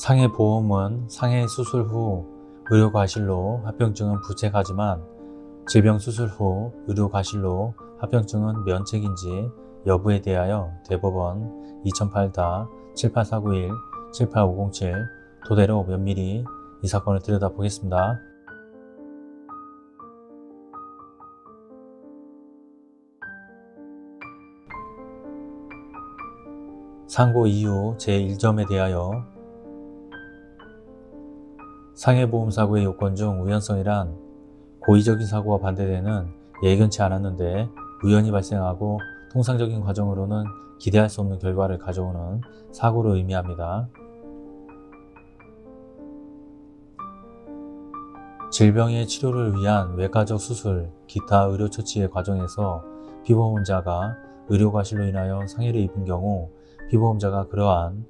상해보험은 상해 수술 후 의료과실로 합병증은 부책하지만 질병 수술 후 의료과실로 합병증은 면책인지 여부에 대하여 대법원 2008-78491, 78507 도대로 면밀히 이 사건을 들여다보겠습니다. 상고 이유 제1점에 대하여 상해보험 사고의 요건 중 우연성이란 고의적인 사고와 반대되는 예견치 않았는데 우연히 발생하고 통상적인 과정으로는 기대할 수 없는 결과를 가져오는 사고를 의미합니다. 질병의 치료를 위한 외과적 수술, 기타 의료처치의 과정에서 피보험자가 의료과실로 인하여 상해를 입은 경우 피보험자가 그러한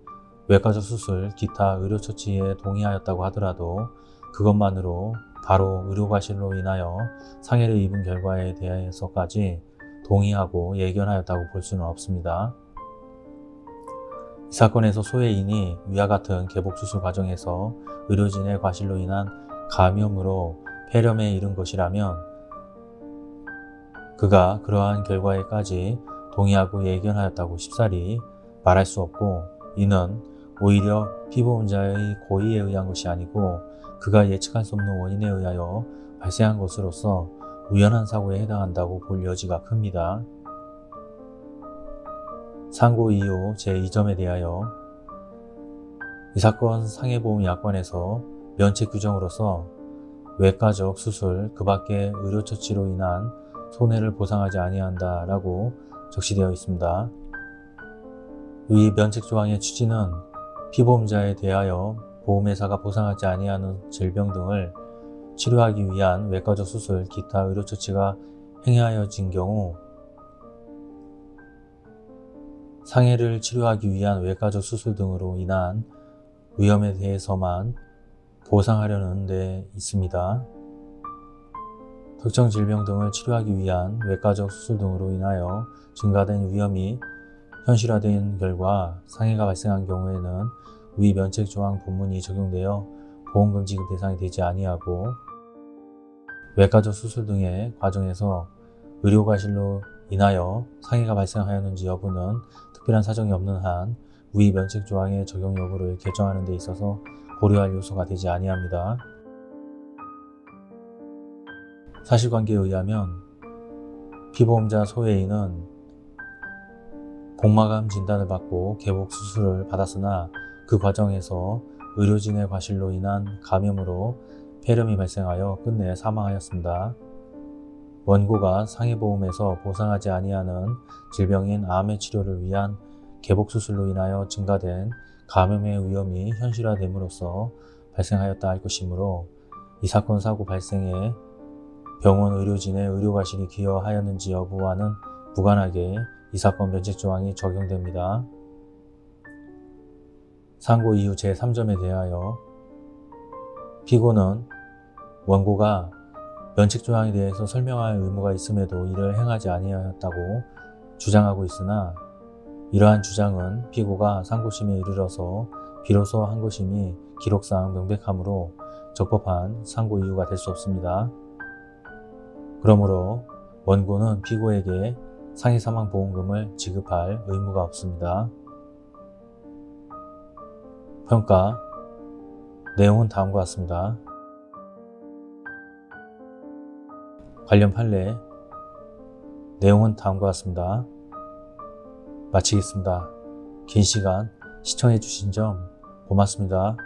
외과적 수술, 기타 의료처치에 동의하였다고 하더라도 그것만으로 바로 의료과실로 인하여 상해를 입은 결과에 대해서까지 동의하고 예견하였다고 볼 수는 없습니다. 이 사건에서 소외인이 위와 같은 개복수술 과정에서 의료진의 과실로 인한 감염으로 폐렴에 이른 것이라면 그가 그러한 결과에까지 동의하고 예견하였다고 쉽사리 말할 수 없고 이는 오히려 피보험자의 고의에 의한 것이 아니고 그가 예측할 수 없는 원인에 의하여 발생한 것으로서 우연한 사고에 해당한다고 볼 여지가 큽니다. 상고 이유 제2점에 대하여 이 사건 상해보험약관에서 면책 규정으로서 외과적 수술 그 밖의 의료처치로 인한 손해를 보상하지 아니한다 라고 적시되어 있습니다. 위 면책 조항의 취지는 피보험자에 대하여 보험회사가 보상하지 아니하는 질병 등을 치료하기 위한 외과적 수술, 기타 의료 처치가 행하여진 경우 상해를 치료하기 위한 외과적 수술 등으로 인한 위험에 대해서만 보상하려는 데 있습니다. 특정 질병 등을 치료하기 위한 외과적 수술 등으로 인하여 증가된 위험이 현실화된 결과 상해가 발생한 경우에는 위 면책조항 본문이 적용되어 보험금 지급 대상이 되지 아니하고 외과적 수술 등의 과정에서 의료과실로 인하여 상해가 발생하였는지 여부는 특별한 사정이 없는 한 위 면책조항의 적용 여부를 결정하는 데 있어서 고려할 요소가 되지 아니합니다. 사실관계에 의하면 피보험자 소외인은 복막암 진단을 받고 개복 수술을 받았으나 그 과정에서 의료진의 과실로 인한 감염으로 폐렴이 발생하여 끝내 사망하였습니다. 원고가 상해보험에서 보상하지 아니하는 질병인 암의 치료를 위한 개복수술로 인하여 증가된 감염의 위험이 현실화됨으로써 발생하였다 할 것이므로 이 사건 사고 발생에 병원 의료진의 의료과실이 기여하였는지 여부와는 무관하게 이 사건 면책조항이 적용됩니다. 상고 이후 제3점에 대하여 피고는 원고가 면책조항에 대해서 설명할 의무가 있음에도 이를 행하지 아니하였다고 주장하고 있으나 이러한 주장은 피고가 상고심에 이르러서 비로소 한 것임이 기록상 명백하므로 적법한 상고 이유가 될 수 없습니다. 그러므로 원고는 피고에게 상해사망보험금을 지급할 의무가 없습니다. 평가 내용은 다음과 같습니다. 관련 판례 내용은 다음과 같습니다. 마치겠습니다. 긴 시간 시청해 주신 점 고맙습니다.